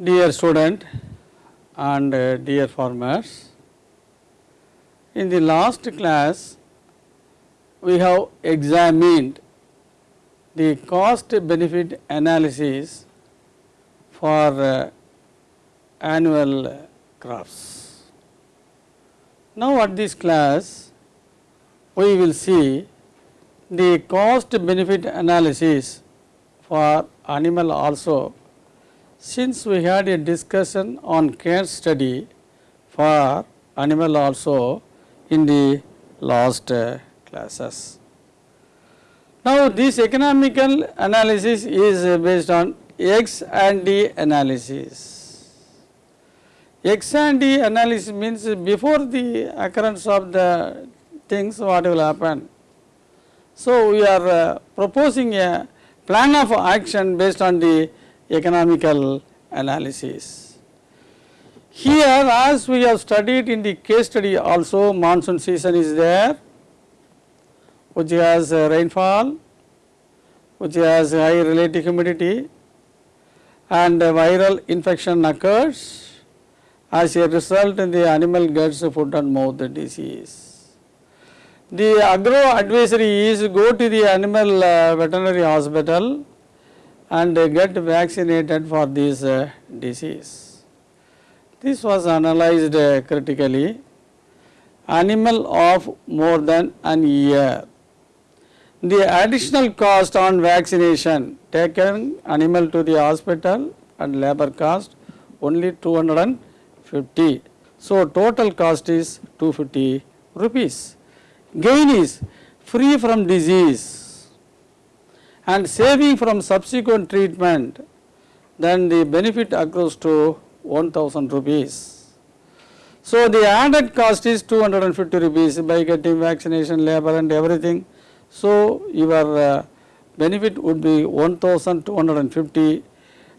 Dear student and uh, dear farmers, in the last class we have examined the cost benefit analysis for uh, annual crops. Now at this class we will see the cost benefit analysis for animal also since we had a discussion on case study for animal also in the last uh, classes. Now this economical analysis is uh, based on ex ante analysis. ex ante analysis means before the occurrence of the things what will happen. So we are uh, proposing a plan of action based on the economical analysis. Here as we have studied in the case study also monsoon season is there which has uh, rainfall, which has high relative humidity and viral infection occurs as a result the animal gets foot and mouth disease. The agro advisory is go to the animal uh, veterinary hospital and get vaccinated for this uh, disease. This was analyzed uh, critically animal of more than an year. The additional cost on vaccination taken animal to the hospital and labor cost only 250. So, total cost is 250 rupees. Gain is free from disease and saving from subsequent treatment then the benefit accrues to 1000 rupees. So, the added cost is 250 rupees by getting vaccination, labor and everything. So, your uh, benefit would be 1250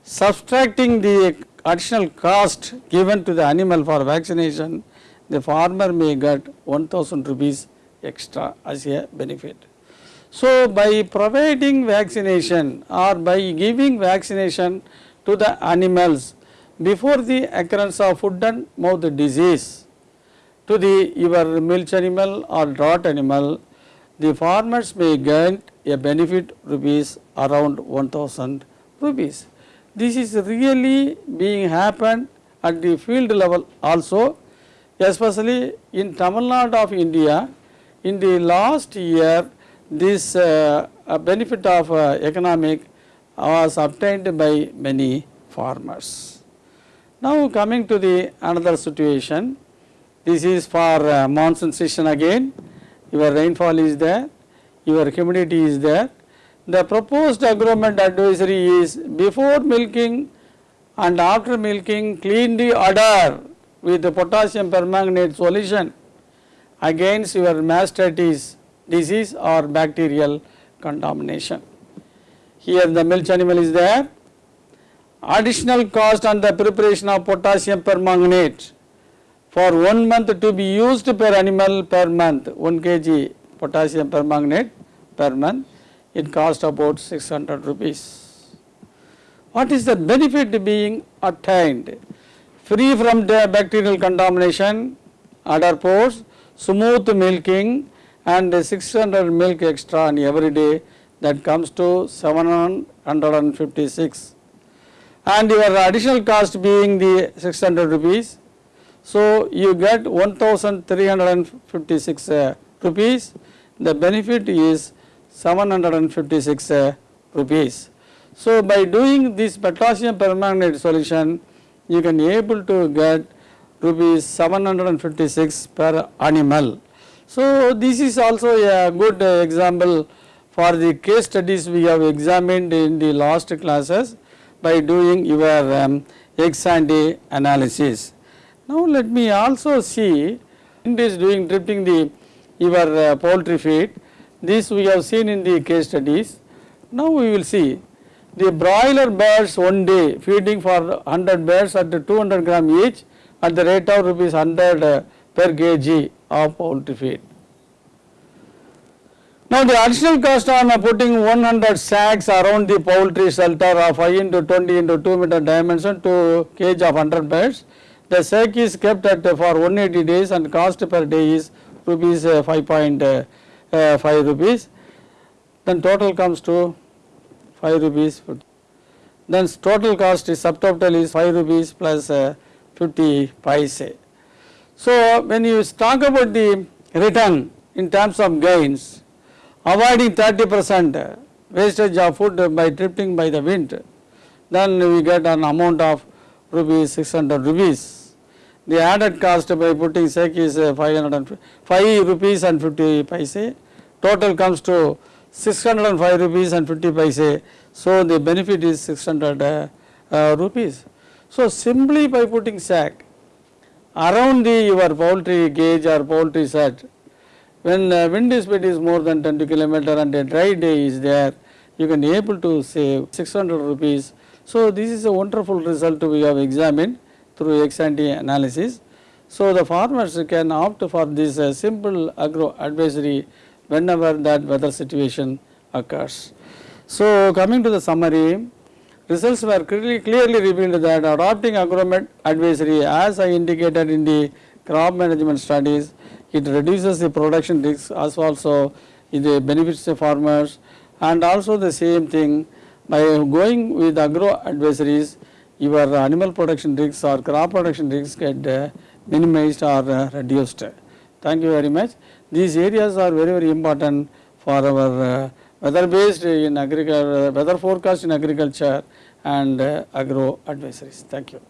subtracting the additional cost given to the animal for vaccination the farmer may get 1000 rupees extra as a benefit. So, by providing vaccination or by giving vaccination to the animals before the occurrence of foot and mouth disease to the your milch animal or draught animal, the farmers may gain a benefit rupees around 1000 rupees. This is really being happened at the field level also especially in Tamil Nadu of India in the last year this uh, benefit of uh, economic was obtained by many farmers. Now coming to the another situation, this is for uh, monsoon season again, your rainfall is there, your humidity is there. The proposed agromet advisory is before milking and after milking clean the udder with the potassium permanganate solution against your mastitis disease or bacterial contamination. Here the milch animal is there. Additional cost on the preparation of potassium permanganate for one month to be used per animal per month 1 kg potassium permanganate per month it cost about 600 rupees. What is the benefit being attained? Free from the bacterial contamination, udder pores, smooth milking and 600 milk extra on every day that comes to 756 and your additional cost being the 600 rupees. So, you get 1356 uh, rupees the benefit is 756 uh, rupees. So, by doing this potassium permanganate solution you can able to get rupees 756 per animal. So, this is also a good example for the case studies we have examined in the last classes by doing your um, and A analysis. Now, let me also see in this doing drifting the your uh, poultry feed this we have seen in the case studies. Now, we will see the broiler birds one day feeding for 100 birds at 200 gram each at the rate of rupees 100 uh, per kg of poultry feed. Now the additional cost on uh, putting 100 sacks around the poultry shelter of 5 into 20 into 2 meter dimension to cage of 100 birds. The sack is kept at uh, for 180 days and cost per day is rupees uh, 5.5 rupees. Then total comes to 5 rupees. Then total cost is subtotal is 5 rupees uh, 50 paise. So when you talk about the return in terms of gains, avoiding 30 percent wastage of food by drifting by the wind, then we get an amount of rupees 600 rupees. The added cost by putting sek is uh, 500 5 rupees and 50 paise. Total comes to 605 rupees and 50 paise. So the benefit is 600 uh, uh, rupees. So simply by putting sack around the your poultry cage or poultry set, when uh, wind speed is more than 20 kilometer and a dry day is there, you can able to save 600 rupees. So this is a wonderful result we have examined through ex ante analysis. So the farmers can opt for this uh, simple agro advisory whenever that weather situation occurs. So coming to the summary, results were clearly, revealed that adopting agromet advisory as I indicated in the crop management studies, it reduces the production risk as also it benefits the farmers and also the same thing by going with agro advisories your animal production risks or crop production risks get uh, minimized or uh, reduced. Thank you very much. These areas are very very important for our uh, weather based in agriculture, weather forecast in agriculture and uh, agro advisories. Thank you.